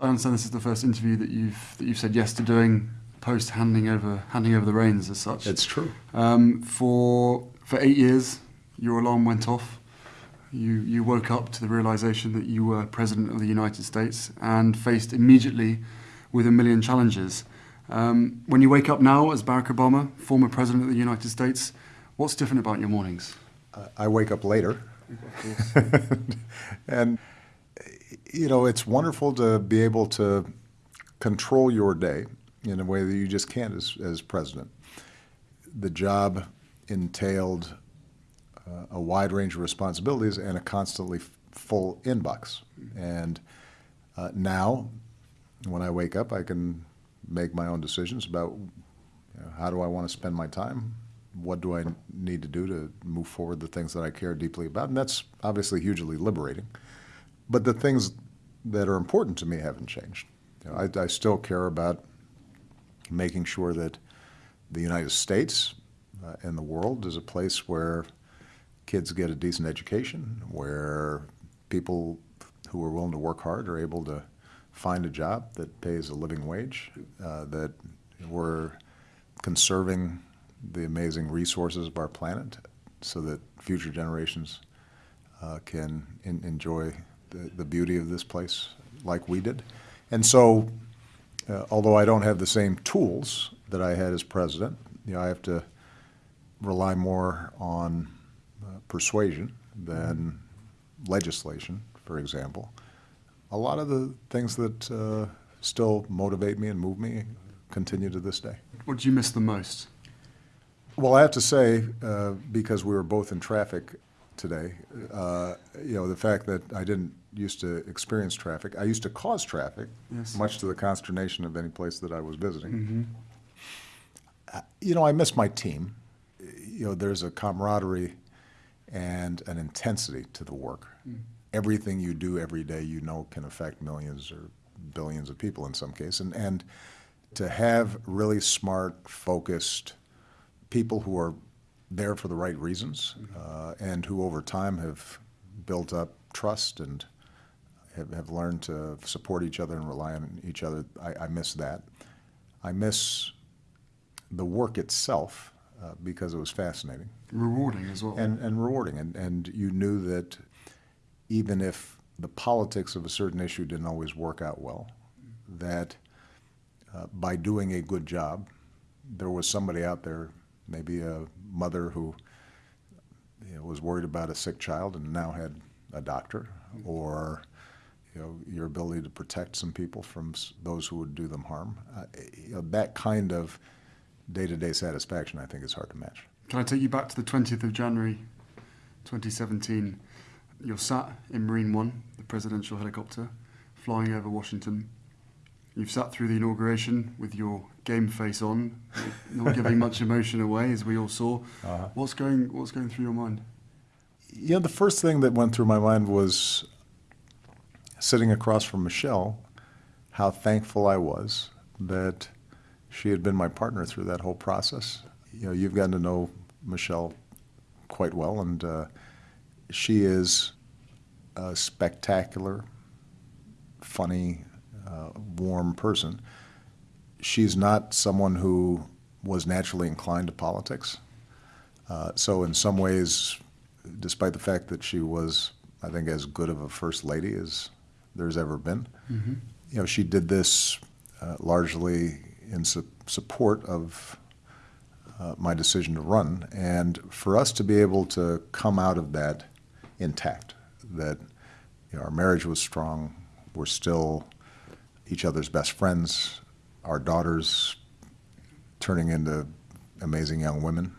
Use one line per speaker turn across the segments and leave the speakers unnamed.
I understand this is the first interview that you've that you've said yes to doing post handing over handing over the reins as such.
It's true.
Um, for for eight years, your alarm went off. You you woke up to the realization that you were president of the United States and faced immediately with a million challenges. Um, when you wake up now as Barack Obama, former president of the United States, what's different about your mornings?
I wake up later. and, you know, it's wonderful to be able to control your day in a way that you just can't as, as president. The job entailed uh, a wide range of responsibilities and a constantly full inbox. And uh, now, when I wake up, I can make my own decisions about you know, how do I want to spend my time, what do I need to do to move forward the things that I care deeply about? And that's obviously hugely liberating. But the things that are important to me haven't changed. You know, I, I still care about making sure that the United States uh, and the world is a place where kids get a decent education, where people who are willing to work hard are able to find a job that pays a living wage, uh, that we're conserving the amazing resources of our planet so that future generations uh, can enjoy the, the beauty of this place like we did. And so, uh, although I don't have the same tools that I had as president, you know, I have to rely more on uh, persuasion than legislation, for example. A lot of the things that uh, still motivate me and move me continue to this day.
What do you miss the most?
Well, I have to say, uh, because we were both in traffic today, uh, you know, the fact that I didn't used to experience traffic, I used to cause traffic,
Yes.
much to the consternation of any place that I was visiting.
Mm-hmm.
Uh, You know, I miss my team. You know, there's a camaraderie and an intensity to the work. Everything you do every day, you know, can affect millions or billions of people in some case. And, and to have really smart, focused people who are there for the right reasons uh, and who over time have built up trust and have, have learned to support each other and rely on each other, I, I miss that. I miss the work itself uh, because it was fascinating
Rewarding as well.
and, and rewarding. And, and you knew that even if the politics of a certain issue didn't always work out well, that uh, by doing a good job, there was somebody out there, maybe a mother who you know, was worried about a sick child and now had a doctor, or you know, your ability to protect some people from those who would do them harm. Uh, you know, that kind of day-to-day satisfaction, I think, is hard to match.
Can I take you back to the 20th of January 2017? You're sat in Marine One, the presidential helicopter, flying over Washington. You've sat through the inauguration with your game face on, not giving much emotion away, as we all saw.
Uh-huh.
What's going What's going through your mind?
You know, the first thing that went through my mind was sitting across from Michelle, how thankful I was that she had been my partner through that whole process. You know, you've gotten to know Michelle quite well, and uh, she is a spectacular, funny, uh, warm person. She's not someone who was naturally inclined to politics. Uh, so in some ways, despite the fact that she was, I think, as good of a first lady as there's ever been, you know, she did this uh, largely in su- support of uh, my decision to run, and for us to be able to come out of that intact, that you know, our marriage was strong, we're still each other's best friends, our daughters turning into amazing young women.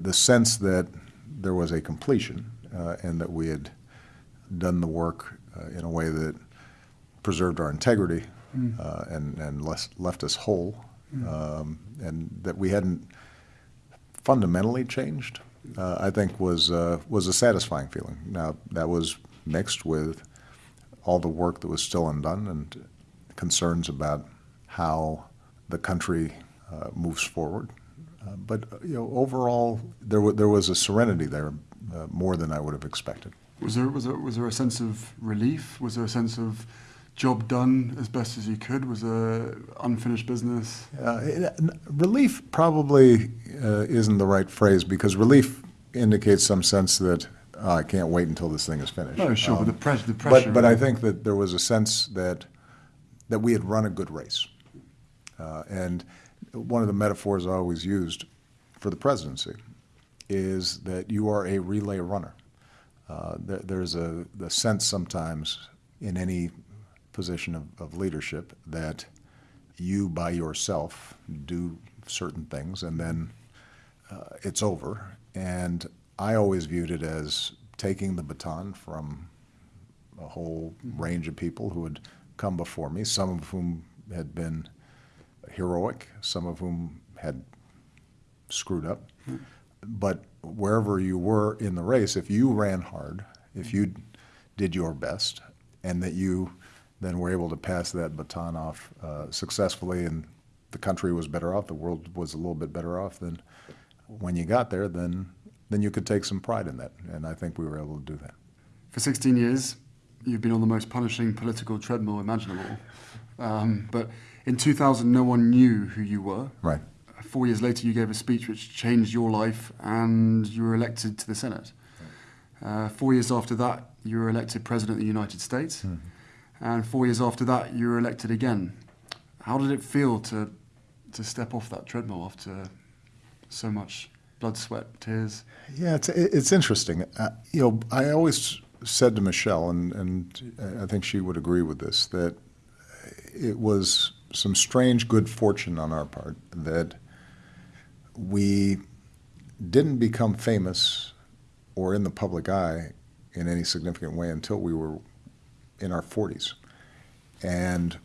The sense that there was a completion uh, and that we had done the work uh, in a way that preserved our integrity uh, and, and less, left us whole, um, and that we hadn't fundamentally changed, uh, I think was, uh, was a satisfying feeling. Now, that was mixed with all the work that was still undone and concerns about how the country uh, moves forward. Uh, But, you know, overall, there there was a serenity there, uh, more than I would have expected.
Was there was there was there a sense of relief? Was there a sense of job done as best as you could? Was a unfinished business?
Uh, it- n- relief probably uh, isn't the right phrase because relief indicates some sense that "Oh, I can't wait until this thing is finished.
No, sure, but
Um,
the, pres- the pressure.
But, but I think that there was a sense that, that we had run a good race. Uh, and one of the metaphors I always used for the presidency is that you are a relay runner. Uh, there, there's a the sense sometimes in any position of, of leadership that you by yourself do certain things and then uh, it's over. And I always viewed it as taking the baton from a whole range of people who had come before me, some of whom had been heroic, some of whom had screwed up. But wherever you were in the race, if you ran hard, if you did your best, and that you then were able to pass that baton off uh, successfully, and the country was better off, the world was a little bit better off, then when you got there, then then you could take some pride in that, and I think we were able to do that.
For 16 years, you've been on the most punishing political treadmill imaginable. Um, but in 2000, no one knew who you were.
Right.
Four years later, you gave a speech which changed your life and you were elected to the Senate. Uh, four years after that, you were elected President of the United States. And four years after that, you were elected again. How did it feel to, to step off that treadmill after so much blood, sweat, tears?
Yeah, it's it's interesting. Uh, you know, I always said to Michelle, and and I think she would agree with this, that it was some strange good fortune on our part that we didn't become famous or in the public eye in any significant way until we were in our 40s. And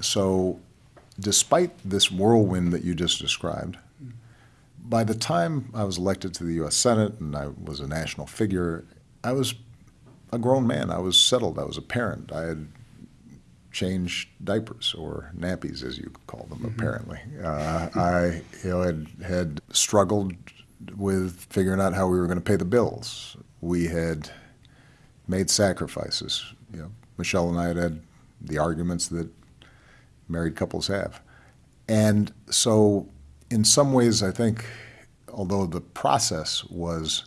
so, despite this whirlwind that you just described, by the time I was elected to the U.S. Senate and I was a national figure, I was a grown man. I was settled. I was a parent. I had changed diapers or nappies, as you call them, apparently. Uh, I you know, had, had struggled with figuring out how we were going to pay the bills. We had made sacrifices. You know, Michelle and I had had the arguments that married couples have. And so, in some ways, I think, although the process was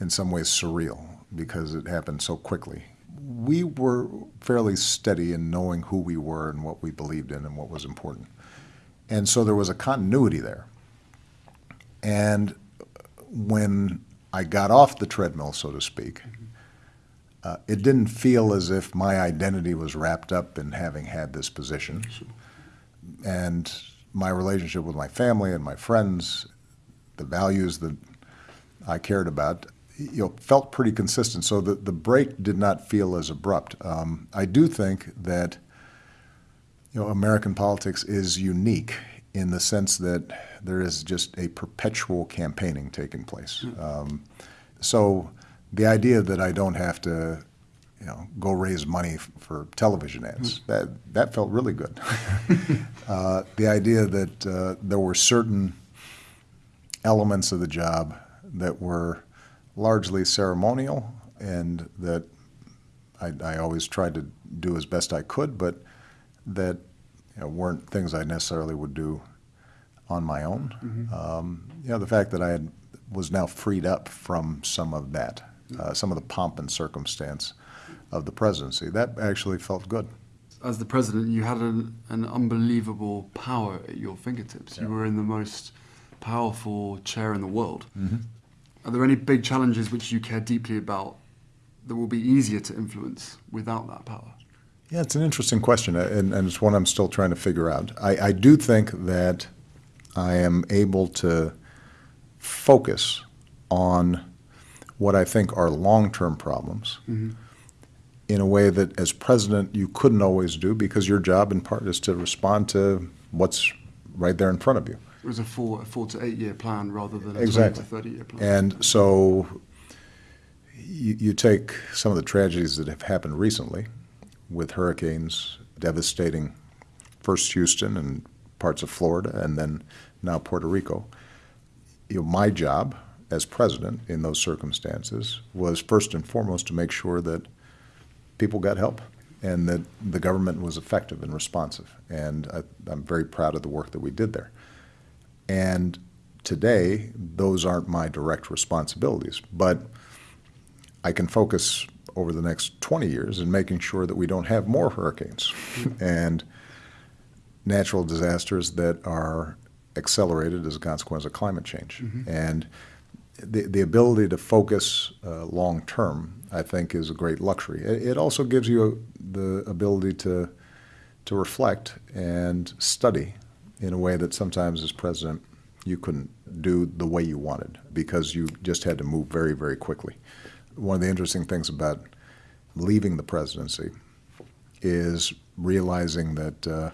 in some ways surreal because it happened so quickly, we were fairly steady in knowing who we were and what we believed in and what was important. And so there was a continuity there. And when I got off the treadmill, so to speak, uh, it didn't feel as if my identity was wrapped up in having had this position. And my relationship with my family and my friends, the values that I cared about, you know, felt pretty consistent. So the, the break did not feel as abrupt. Um, I do think that, you know, American politics is unique in the sense that there is just a perpetual campaigning taking place. Um, so the idea that I don't have to, you know, go raise money f- for television ads, that, that felt really good. uh, the idea that uh, there were certain elements of the job that were largely ceremonial and that I, I always tried to do as best I could, but that you know, weren't things I necessarily would do on my own. Um, you know, the fact that I had, was now freed up from some of that, uh, some of the pomp and circumstance of the presidency, that actually felt good.
as the president, you had an, an unbelievable power at your fingertips. You were in the most powerful chair in the world.
Mm-hmm.
Are there any big challenges which you care deeply about that will be easier to influence without that power?
Yeah, it's an interesting question, uh, and, and it's one I'm still trying to figure out. I, I do think that I am able to focus on what I think are long term problems in a way that, as president, you couldn't always do because your job, in part, is to respond to what's right there in front of you.
It was a four, a four to eight year plan rather than a
Exactly.
20 to 30 year plan.
And so you, you take some of the tragedies that have happened recently with hurricanes devastating first Houston and parts of Florida and then now Puerto Rico. You know, my job as president in those circumstances was first and foremost to make sure that people got help and that the government was effective and responsive. And I, I'm very proud of the work that we did there. And today, those aren't my direct responsibilities, but I can focus over the next 20 years in making sure that we don't have more hurricanes and natural disasters that are accelerated as a consequence of climate change. And the, the ability to focus uh, long term, I think, is a great luxury. It, it also gives you the ability to, to reflect and study in a way that sometimes as president you couldn't do the way you wanted because you just had to move very, very quickly. One of the interesting things about leaving the presidency is realizing that uh,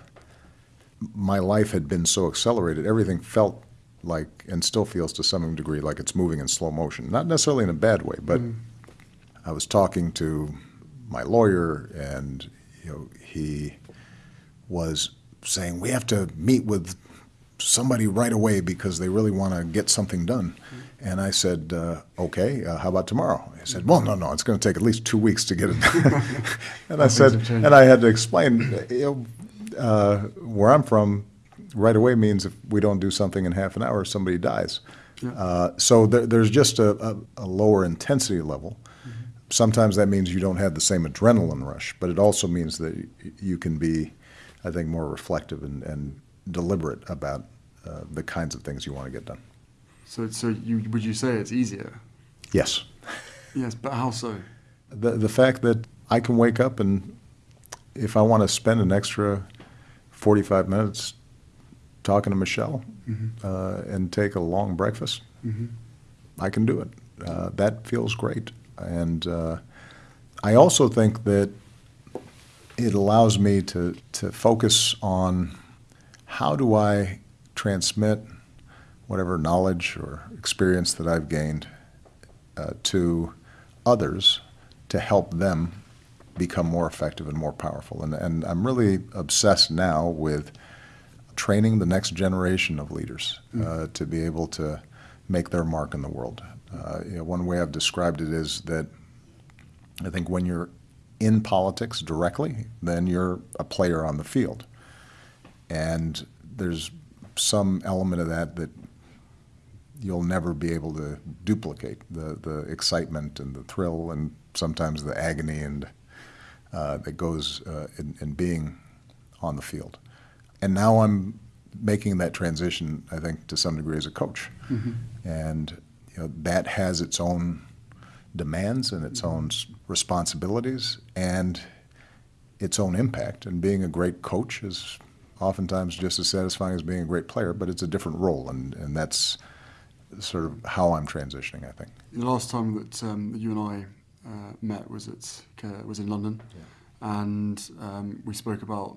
my life had been so accelerated, everything felt like, and still feels to some degree, like it's moving in slow motion. Not necessarily in a bad way, but I was talking to my lawyer, and you know, he was saying we have to meet with somebody right away because they really want to get something done. And I said, uh, okay, uh, how about tomorrow? He said, well, no, no, it's going to take at least two weeks to get it done. and I said,
things have changed.
and I had to explain, you know, uh, where I'm from, right away means if we don't do something in half an hour, somebody dies.
Yeah.
Uh, so there, there's just a, a, a lower intensity level. Sometimes that means you don't have the same adrenaline rush, but it also means that y- you can be, I think, more reflective and, and deliberate about uh, the kinds of things you want to get done.
So, so you would you say it's easier?
Yes.
Yes, but how so?
The, the fact that I can wake up and if I want to spend an extra 45 minutes talking to Michelle uh, and take a long breakfast, I can do it. Uh, that feels great. And uh, I also think that it allows me to, to focus on how do I transmit whatever knowledge or experience that I've gained uh, to others to help them become more effective and more powerful. And, and I'm really obsessed now with training the next generation of leaders uh, to be able to make their mark in the world. Uh, you know, one way I've described it is that I think when you're in politics directly, then you're a player on the field. And there's some element of that that you'll never be able to duplicate the, the excitement and the thrill and sometimes the agony and uh, that goes uh, in, in being on the field. And now I'm making that transition, I think, to some degree as a coach. And you know, that has its own demands and its own responsibilities and its own impact. And being a great coach is oftentimes just as satisfying as being a great player, but it's a different role, and, and that's sort of how I'm transitioning, I think.
The last time that, um, you and I uh, met was at uh, was in London, and um, we spoke about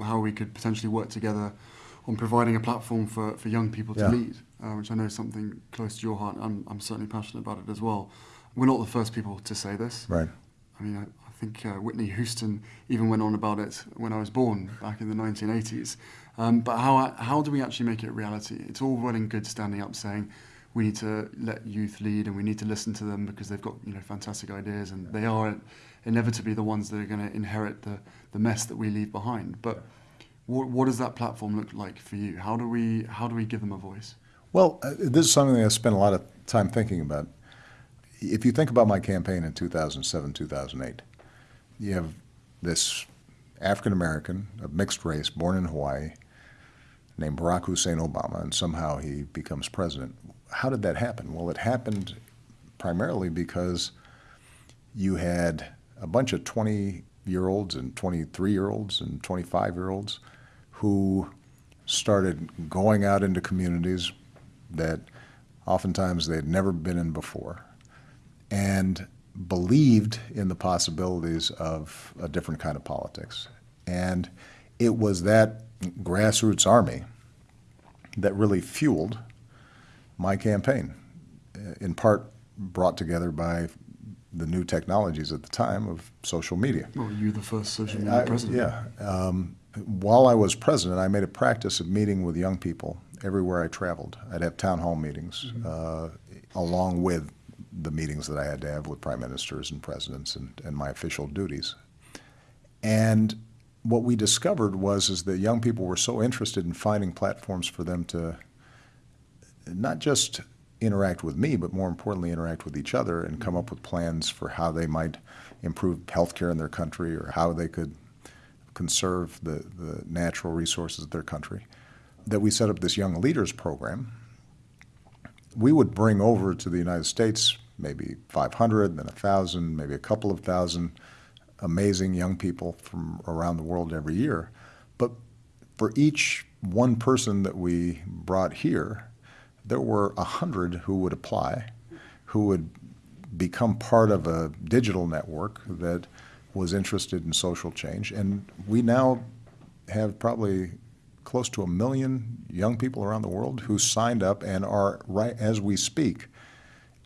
how we could potentially work together on providing a platform for, for young people to
Yeah.
lead, uh, which I know is something close to your heart. I'm, I'm certainly passionate about it as well. We're not the first people to say this.
Right.
I mean, I, I think uh, Whitney Houston even went on about it when I was born back in the 1980s. Um, but how, how do we actually make it reality? It's all well and good standing up saying we need to let youth lead and we need to listen to them because they've got you know fantastic ideas and they are inevitably the ones that are going to inherit the, the mess that we leave behind. But what, what does that platform look like for you? How do we how do we give them a voice?
Well, uh, this is something I spent a lot of time thinking about. If you think about my campaign in 2007, 2008, you have this African American of mixed race born in Hawaii named Barack Hussein Obama, and somehow he becomes president. How did that happen? Well, it happened primarily because you had a bunch of 20 year olds and 23 year olds and 25 year olds who started going out into communities that oftentimes they'd never been in before and believed in the possibilities of a different kind of politics. And it was that grassroots army that really fueled my campaign, uh, in part brought together by the new technologies at the time of social media.
Well, you the first social media
I-
president.
Yeah. Um, while I was president, I made a practice of meeting with young people everywhere I traveled. I'd have town hall meetings, uh, along with the meetings that I had to have with prime ministers and presidents and, and my official duties. And what we discovered was is that young people were so interested in finding platforms for them to not just interact with me, but more importantly, interact with each other and come up with plans for how they might improve healthcare in their country or how they could conserve the, the natural resources of their country. That we set up this Young Leaders Program. We would bring over to the United States maybe 500, then 1,000, maybe a couple of thousand amazing young people from around the world every year. But for each one person that we brought here, there were a hundred who would apply, who would become part of a digital network that was interested in social change. And we now have probably close to a million young people around the world who signed up and are, right as we speak,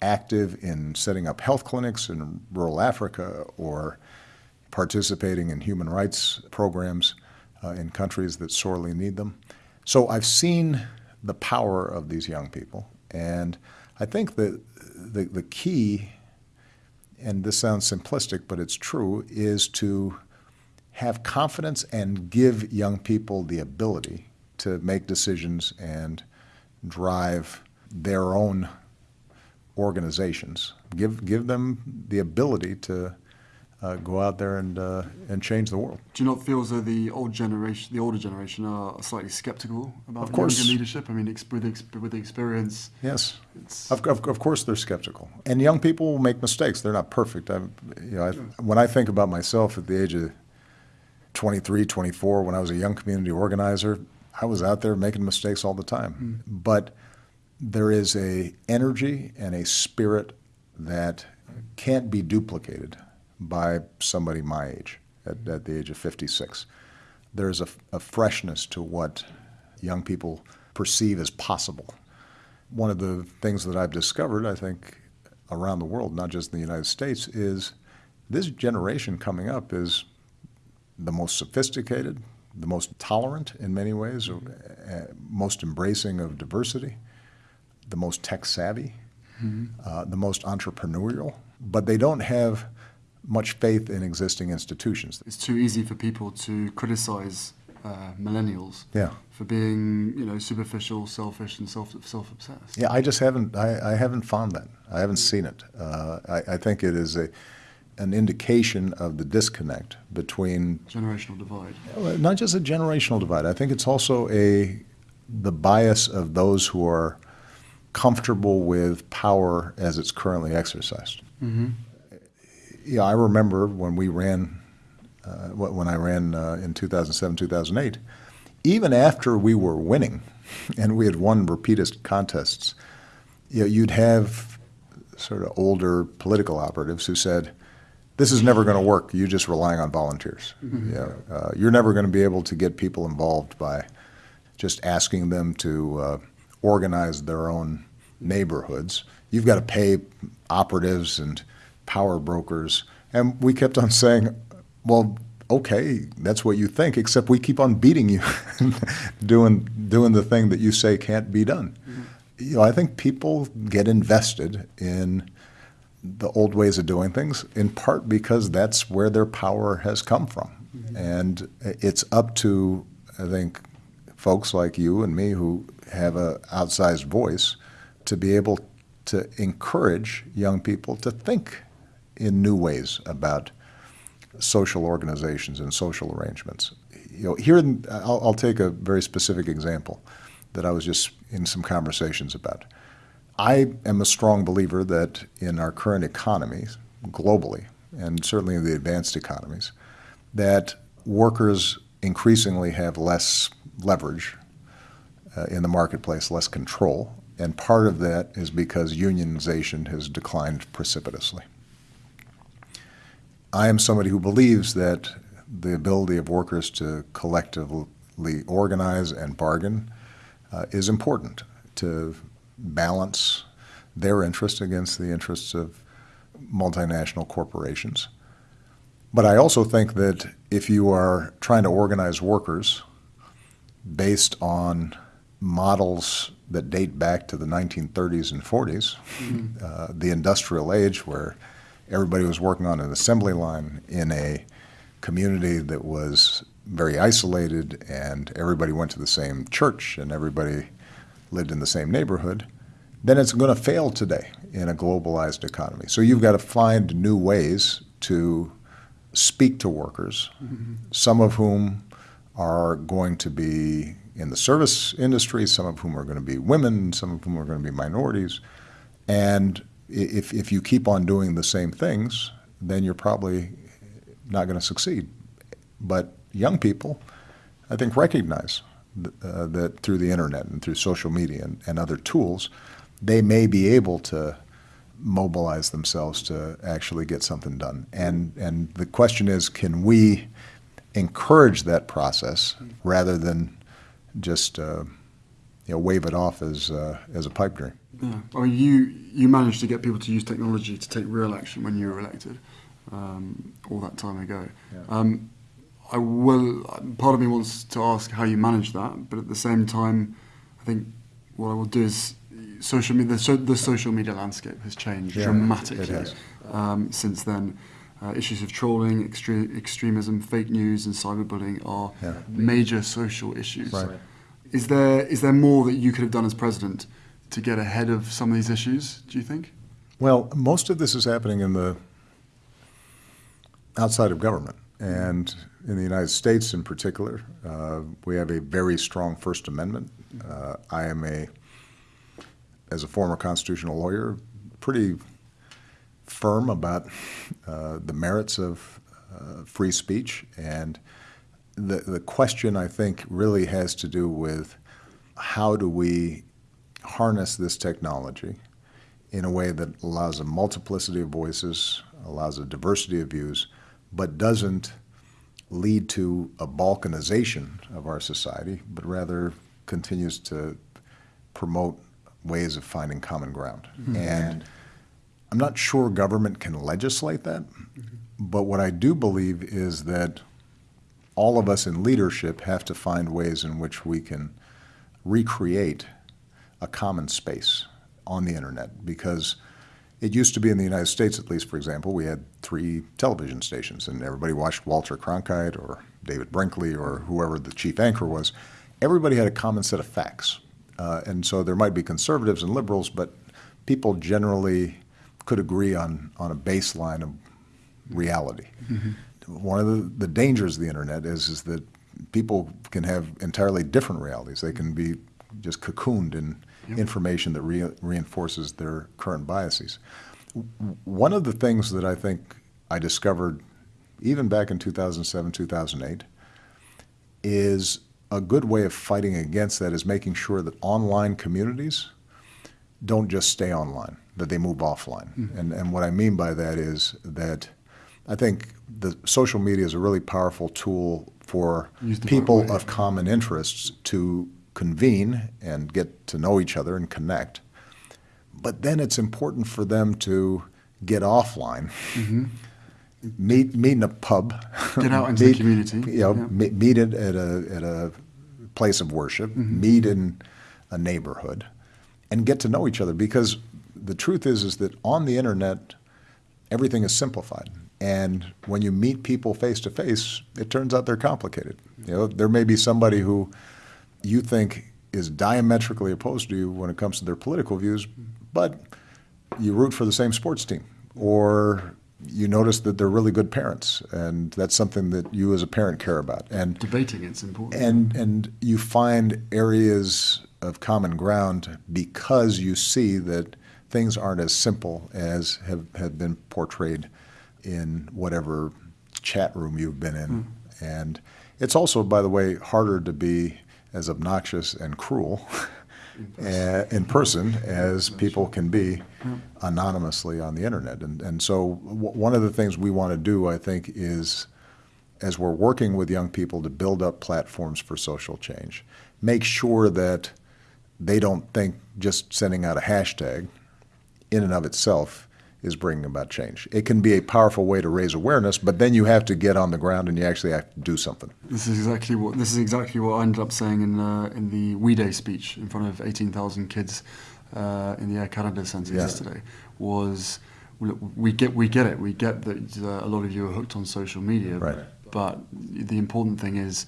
active in setting up health clinics in rural Africa or participating in human rights programs uh, in countries that sorely need them. So I've seen the power of these young people. And I think that the, the key, and this sounds simplistic, but it's true, is to have confidence and give young people the ability to make decisions and drive their own organizations. Give, give them the ability to uh, go out there and, uh, and change the world.
Do you not feel as though the old generation, the older generation, are slightly skeptical about
Of course.
younger leadership? I mean, with, ex- with the experience,
Yes.
it's
Of, of, of course, they're skeptical, and young people will make mistakes. They're not perfect. I, you know, I, when I think about myself at the age of 23, 24, when I was a young community organizer, I was out there making mistakes all the time. But there is a energy and a spirit that can't be duplicated by somebody my age, at, at the age of 56. There's a, a freshness to what young people perceive as possible one of the things that I've discovered, I think, around the world, not just in the United States, is this generation coming up is the most sophisticated, the most tolerant in many ways, uh, most embracing of diversity, the most tech savvy, uh, the most entrepreneurial, but they don't have much faith in existing institutions.
it's too easy for people to criticize uh, millennials
Yeah.
for being, you know, superficial, selfish, and self self obsessed.
Yeah, I just haven't. I, I haven't found that. I haven't seen it. Uh, I, I think it is a an indication of the disconnect between
Generational divide.
not just a generational divide. I think it's also a the bias of those who are comfortable with power as it's currently exercised.
Mm-hmm.
Yeah, I remember when we ran, uh, when I ran uh, in 2007, 2008, even after we were winning and we had won repeated contests, you know, you'd have sort of older political operatives who said, this is never going to work. You're just relying on volunteers. You know, uh, you're never going to be able to get people involved by just asking them to uh, organize their own neighborhoods. You've got to pay operatives and power brokers. And we kept on saying, well, okay, that's what you think, except we keep on beating you, doing, doing the thing that you say can't be done. You know, I think people get invested in the old ways of doing things, in part because that's where their power has come from. And it's up to, I think, folks like you and me who have a outsized voice to be able to encourage young people to think in new ways about social organizations and social arrangements. You know, here, I'll, I'll take a very specific example that I was just in some conversations about. I am a strong believer that in our current economies, globally, and certainly in the advanced economies, that workers increasingly have less leverage uh, in the marketplace, less control, and part of that is because unionization has declined precipitously. I am somebody who believes that the ability of workers to collectively organize and bargain uh, is important to balance their interests against the interests of multinational corporations. But I also think that if you are trying to organize workers based on models that date back to the 1930s and 40s, uh, the industrial age, where everybody was working on an assembly line in a community that was very isolated and everybody went to the same church and everybody lived in the same neighborhood, then it's going to fail today in a globalized economy. So you've got to find new ways to speak to workers, mm-hmm. some of whom are going to be in the service industry, some of whom are going to be women, some of whom are going to be minorities. And if, if you keep on doing the same things, then you're probably not going to succeed. But young people, I think, recognize th- uh, that through the internet and through social media and, and other tools, they may be able to mobilize themselves to actually get something done. And, and the question is can we encourage that process rather than just uh, you know, wave it off as, uh, as a pipe dream?
Yeah. Well, you, you managed to get people to use technology to take real action when you were elected um, all that time ago. Yeah. Um, I will. Part of me wants to ask how you manage that, but at the same time, I think what I will do is social media, the, so, the social media landscape has changed yeah, dramatically um, since then. Uh, issues of trolling, extre- extremism, fake news, and cyberbullying are yeah. major social issues. Right. Is there is there more that you could have done as president to get ahead of some of these issues? Do you think?
Well, most of this is happening in the outside of government, and in the United States, in particular, uh, we have a very strong First Amendment. Uh, I am a as a former constitutional lawyer, pretty firm about uh, the merits of uh, free speech. And the, the question, I think, really has to do with how do we harness this technology in a way that allows a multiplicity of voices, allows a diversity of views, but doesn't lead to a balkanization of our society, but rather continues to promote ways of finding common ground. Mm-hmm. And I'm not sure government can legislate that, mm-hmm. but what I do believe is that all of us in leadership have to find ways in which we can recreate a common space on the internet because it used to be in the United States, at least, for example, we had three television stations, and everybody watched Walter Cronkite or David Brinkley or whoever the chief anchor was. Everybody had a common set of facts. Uh, and so there might be conservatives and liberals, but people generally could agree on, on a baseline of reality. Mm-hmm. One of the, the dangers of the internet is, is that people can have entirely different realities. They can be just cocooned in yep. information that re- reinforces their current biases. One of the things that I think I discovered even back in 2007, 2008 is a good way of fighting against that is making sure that online communities don't just stay online, that they move offline. Mm-hmm. And, and what I mean by that is that I think the social media is a really powerful tool for people of common interests to convene and get to know each other and connect. But then it's important for them to get offline. Mm-hmm meet meet in a pub.
Get out into meet, the community.
You know, yeah. meet, meet at a at a place of worship. Mm-hmm. Meet in a neighborhood, and get to know each other. Because the truth is, is that on the internet, everything is simplified. And when you meet people face to face, it turns out they're complicated. You know, there may be somebody who you think is diametrically opposed to you when it comes to their political views, but you root for the same sports team, or you notice that they're really good parents, and that's something that you as a parent care about. And
debating it's important.
And and you find areas of common ground because you see that things aren't as simple as have, have been portrayed in whatever chat room you've been in. Mm. And it's also, by the way, harder to be as obnoxious and cruel in person as people can be anonymously on the internet. And, and so, w- one of the things we want to do, I think, is as we're working with young people to build up platforms for social change, make sure that they don't think just sending out a hashtag in and of itself is bringing about change. It can be a powerful way to raise awareness, but then you have to get on the ground and you actually have to do something.
This is exactly what this is exactly what I ended up saying in uh, in the We Day speech in front of 18,000 kids uh, in the Air Canada Centre yeah. yesterday. Was we get we get it. We get that uh, a lot of you are hooked on social media,
right.
But the important thing is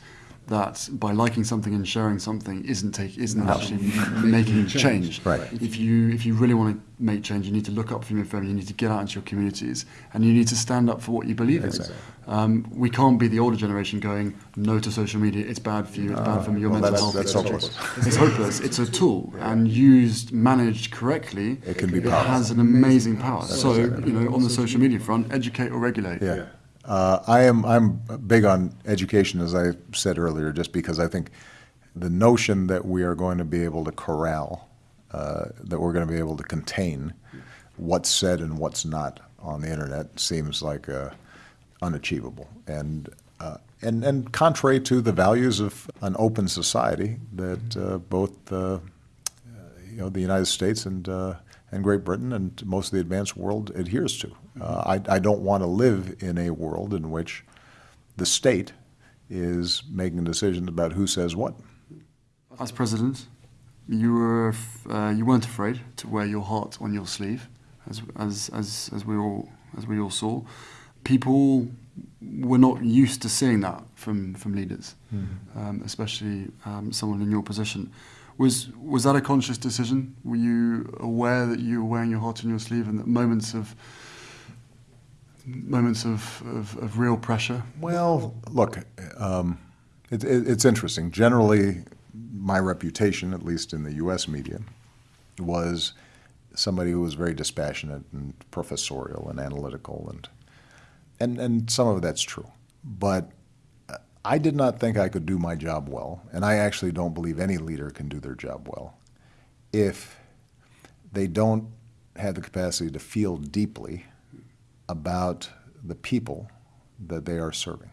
that by liking something and sharing something isn't take isn't
No.
actually making change.
Right.
If you if you really want to make change, you need to look up for your family. You need to get out into your communities, and you need to stand up for what you believe
Exactly.
in. Um, we can't be the older generation going no to social media. It's bad for you. It's bad for your
well,
mental
that's-
health.
that's
etc.
hopeless.
It's hopeless. It's a tool, and used, managed correctly,
It can be
it
powerful.
has an amazing power. So you know, on the social media front, educate or regulate.
Yeah. Uh, I am, I'm big on education, as I said earlier, just because I think the notion that we are going to be able to corral, uh, that we're going to be able to contain what's said and what's not on the internet seems like uh, unachievable. And, uh, and, and contrary to the values of an open society that uh, both uh, you know, the United States and, uh, and Great Britain and most of the advanced world adheres to. Uh, I, I don't want to live in a world in which the state is making decisions about who says what.
As president, you were uh, you weren't afraid to wear your heart on your sleeve, as as as as we all as we all saw. People were not used to seeing that from from leaders, um, especially um, someone in your position. Was was that a conscious decision? Were you aware that you were wearing your heart on your sleeve and that moments of moments of, of, of real pressure
Well, look, um, it, it, it's interesting. Generally, my reputation, at least in the U.S. media, was somebody who was very dispassionate and professorial and analytical, and and and some of that's true. But I did not think I could do my job well, and I actually don't believe any leader can do their job well if they don't have the capacity to feel deeply about the people that they are serving.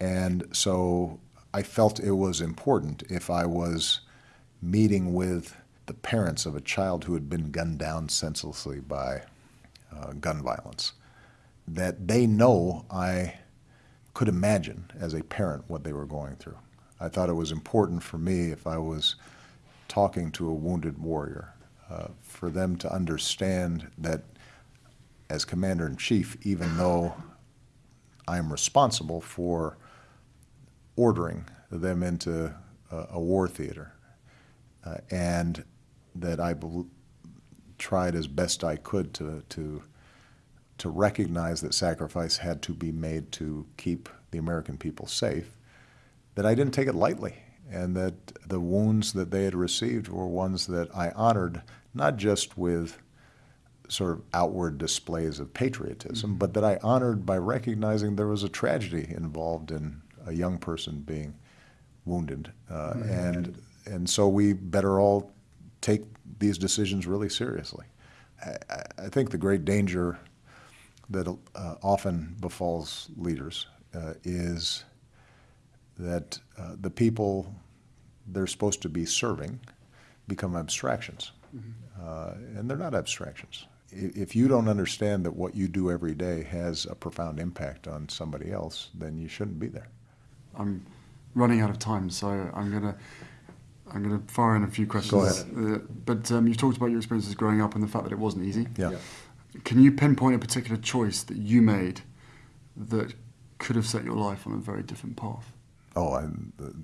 And so I felt it was important if I was meeting with the parents of a child who had been gunned down senselessly by uh, gun violence, that they know I could imagine as a parent what they were going through. I thought it was important for me if I was talking to a wounded warrior, uh, for them to understand that as commander in chief, even though I am responsible for ordering them into a, a war theater, uh, and that I tried as best I could to, to, to recognize that sacrifice had to be made to keep the American people safe, that I didn't take it lightly, and that the wounds that they had received were ones that I honored not just with sort of outward displays of patriotism, but that I honored by recognizing there was a tragedy involved in a young person being wounded, uh, and and so we better all take these decisions really seriously. I- I think the great danger that uh, often befalls leaders uh, is that uh, the people they're supposed to be serving become abstractions. Uh, and they're not abstractions. If you don't understand that what you do every day has a profound impact on somebody else, then you shouldn't be there.
I'm running out of time, so I'm gonna I'm gonna fire in a few questions.
ahead.
Uh, but um, you've talked about your experiences growing up and the fact that it wasn't easy.
Yeah.
Can you pinpoint a particular choice that you made that could have set your life on a very different path?
Oh, I,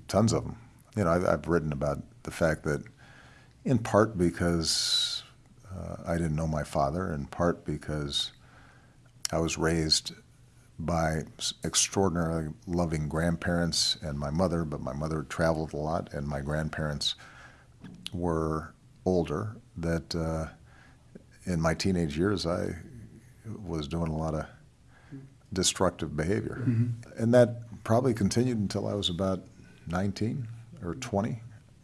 tons of them. You know, I've, I've written about the fact that, in part because uh, I didn't know my father, in part because I was raised by extraordinarily loving grandparents and my mother, but my mother traveled a lot, and my grandparents were older. That uh, in my teenage years, I was doing a lot of destructive behavior. And that probably continued until I was about 19 or 20.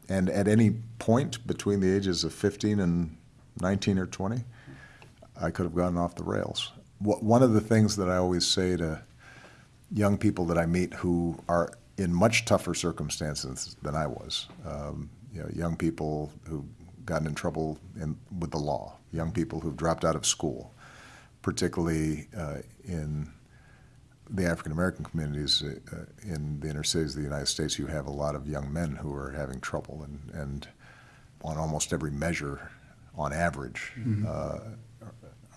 And at any point between the ages of 15 and 19 or 20, I could have gotten off the rails. One of the things that I always say to young people that I meet who are in much tougher circumstances than I was, um, you know, young people who've gotten in trouble in, with the law, young people who've dropped out of school, particularly uh, in the African American communities uh, in the inner cities of the United States, you have a lot of young men who are having trouble, and, and on almost every measure, on average, uh,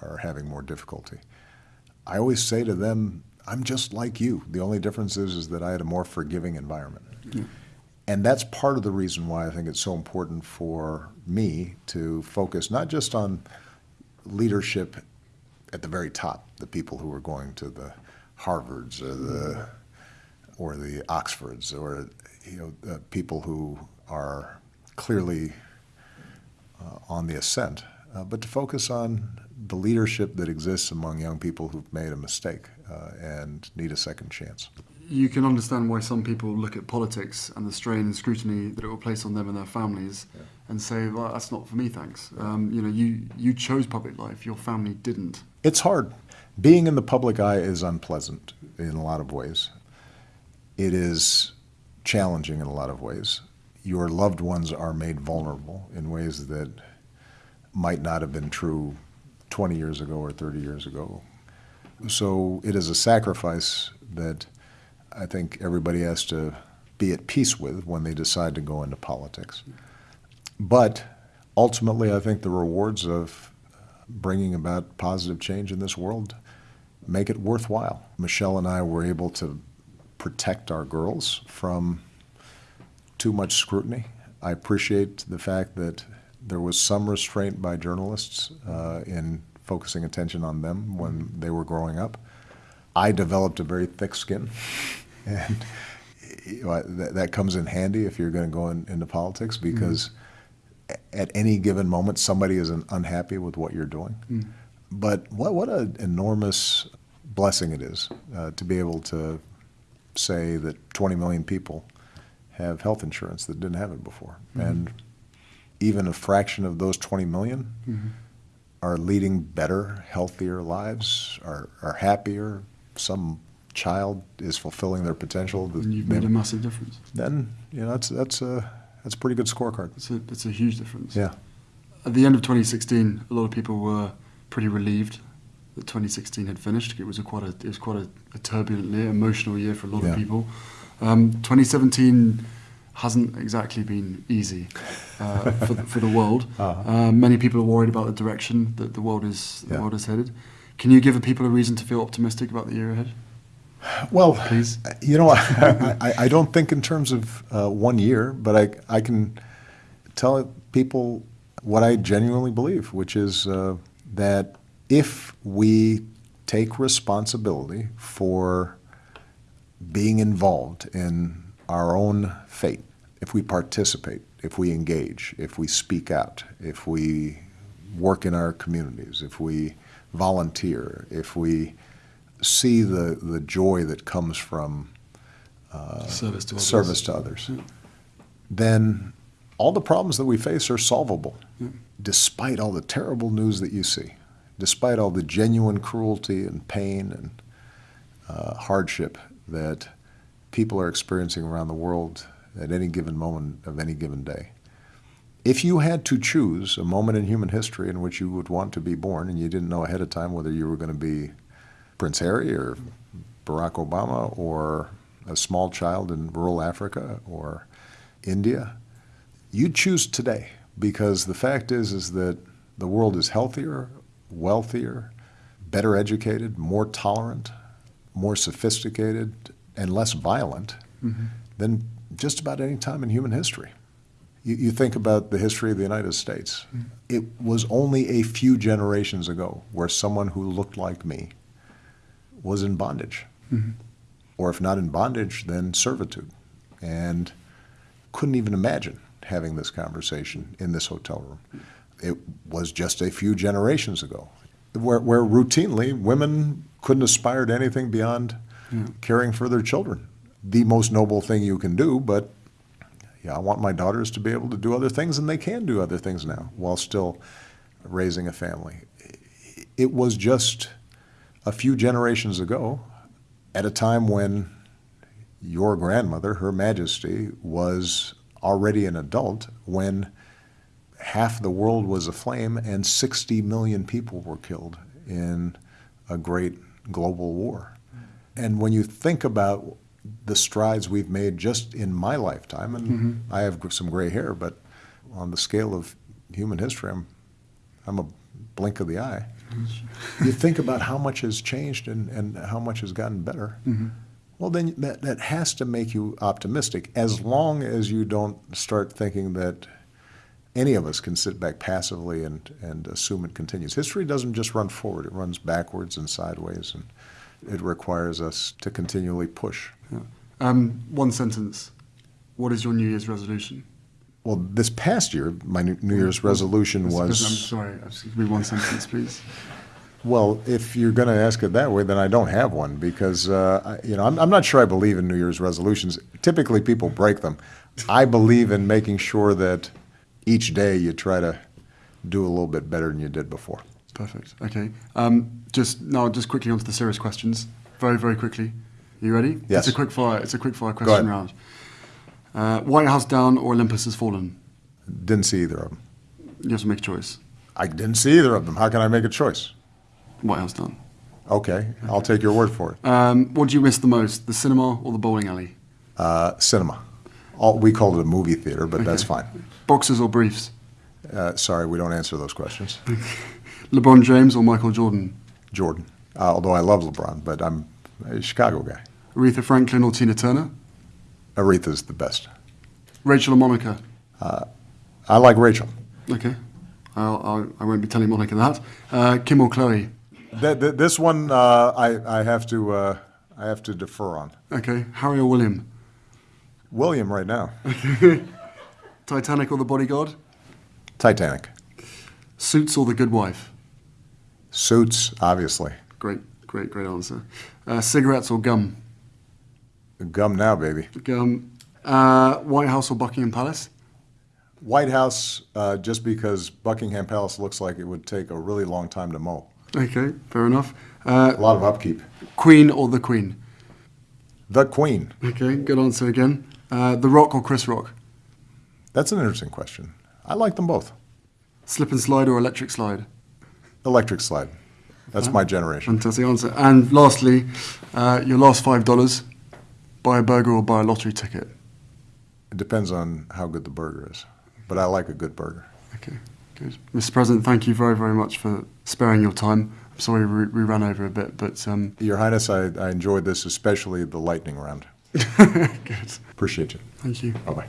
are having more difficulty. I always say to them, I'm just like you. The only difference is, is that I had a more forgiving environment.
Yeah.
And that's part of the reason why I think it's so important for me to focus not just on leadership at the very top, the people who are going to the Harvards or the or the Oxfords or you know the people who are clearly uh, on the ascent, uh, but to focus on the leadership that exists among young people who've made a mistake uh, and need a second chance.
You can understand why some people look at politics and the strain and scrutiny that it will place on them and their families
Yeah.
and say, well, that's not for me, thanks. Um, you know, you, you chose public life, your family didn't.
It's hard. Being in the public eye is unpleasant in a lot of ways. It is challenging in a lot of ways. Your loved ones are made vulnerable in ways that might not have been true 20 years ago or 30 years ago. So it is a sacrifice that I think everybody has to be at peace with when they decide to go into politics. But ultimately, I think the rewards of bringing about positive change in this world make it worthwhile. Michelle and I were able to protect our girls from too much scrutiny. I appreciate the fact that there was some restraint by journalists uh, in focusing attention on them when they were growing up. I developed a very thick skin, and you know, that, that comes in handy if you're going to go in, into politics mm-hmm. because at any given moment somebody is unhappy with what you're doing. Mm. But what what an enormous blessing it is uh, to be able to say that 20 million people have health insurance that didn't have it before, mm-hmm. and even a fraction of those 20 million mm-hmm. are leading better, healthier lives, are are happier. Some child is fulfilling their potential.
And you've made a massive difference.
then you know that's that's a that's a pretty good scorecard.
It's a, it's a huge difference.
Yeah.
At the end of 2016, a lot of people were pretty relieved that 2016 had finished. It was a quite a it was quite a, a turbulent year, emotional year for a lot
Yeah.
of people. Um, 2017 hasn't exactly been easy uh, for, the- for the world.
Uh-huh.
Uh, many people are worried about the direction that the world is the
Yeah.
world is headed. Can you give people a reason to feel optimistic about the year ahead?
Well,
Please.
you know, I, I, I don't think in terms of uh, one year, but I, I can tell people what I genuinely believe, which is uh, that if we take responsibility for being involved in our own fate, if we participate, if we engage, if we speak out, if we work in our communities, if we volunteer, if we see the, the joy that comes from
service to others.
service to others,
Yeah.
then all the problems that we face are solvable, despite all the terrible news that you see, despite all the genuine cruelty and pain and uh, hardship that people are experiencing around the world at any given moment of any given day. If you had to choose a moment in human history in which you would want to be born and you didn't know ahead of time whether you were going to be Prince Harry or Barack Obama or a small child in rural Africa or India, you'd choose today because the fact is is that the world is healthier, wealthier, better educated, more tolerant, more sophisticated, and less violent mm-hmm. than just about any time in human history. You, you think about the history of the United States. Mm-hmm. It was only a few generations ago where someone who looked like me was in bondage. Mm-hmm. Or if not in bondage, then servitude. And couldn't even imagine having this conversation in this hotel room. It was just a few generations ago, where, where routinely women couldn't aspire to anything beyond caring for their children. The most noble thing you can do, but yeah, I want my daughters to be able to do other things, and they can do other things now while still raising a family. It was just a few generations ago, at a time when your grandmother, Her Majesty, was already an adult, when half the world was aflame and 60 million people were killed in a great global war. And when you think about the strides we've made just in my lifetime, and mm-hmm. I have some gray hair, but on the scale of human history, I'm, I'm a blink of the eye. Mm-hmm. you think about how much has changed and, and how much has gotten better. Mm-hmm. Well, then that, that has to make you optimistic as long as you don't start thinking that any of us can sit back passively and, and assume it continues. History doesn't just run forward, it runs backwards and sideways, and it requires us to continually push.
Yeah. Um, one sentence. What is your New Year's resolution?
Well, this past year, my New New Year's resolution was I'm
sorry. Excuse me. One sentence, please.
Well, if you're going to ask it that way, then I don't have one because uh, I, you know I'm, I'm not sure I believe in New Year's resolutions. Typically, people break them. I believe in making sure that each day you try to do a little bit better than you did before.
Perfect. Okay. Um, just now, just quickly onto the serious questions. Very, very quickly. You ready?
Yes.
It's a quick fire. It's a quick fire question round. Uh, White House down or Olympus has fallen?
Didn't see either of them.
You have to make a choice.
I didn't see either of them. How can I make a choice?
White House down.
Okay, I'll take your word for it.
Um, what do you miss the most, the cinema or the bowling alley?
Uh, cinema. All, we called it a movie theater, but that's fine.
Boxers or briefs?
Uh, sorry, we don't answer those questions.
LeBron James or Michael Jordan?
Jordan, uh, although I love LeBron, but I'm a Chicago guy.
Aretha Franklin or Tina Turner?
Aretha's the best.
Rachel or Monica?
I like Rachel.
Okay. I'll, I'll, I won't be telling Monica that. Uh, Kim or Chloe?
Th- th- this one uh, I, I have to uh, I have to defer on.
Okay. Harry or William?
William right now.
Titanic or The Bodyguard?
Titanic.
Suits or The Good Wife?
Suits, obviously.
Great, great, great answer. Uh, cigarettes or gum?
Gum now, baby.
Gum. Uh, White House or Buckingham Palace?
White House, uh, just because Buckingham Palace looks like it would take a really long time to mow.
Okay, fair enough. Uh,
A lot of upkeep.
Queen or The Queen?
The Queen.
Okay, good answer again. Uh, the Rock or Chris Rock?
That's an interesting question. I like them both.
Slip and slide or electric slide?
Electric slide. That's my generation.
Fantastic answer. And lastly, uh, your last five dollars: buy a burger or buy a lottery ticket.
It depends on how good the burger is, but I like a good burger.
Okay, good. Mr. President, thank you very, very much for sparing your time. I'm sorry we, we ran over a bit, but um,
Your Highness, I, I enjoyed this, especially the lightning round.
good.
Appreciate you.
Thank you.
Bye bye.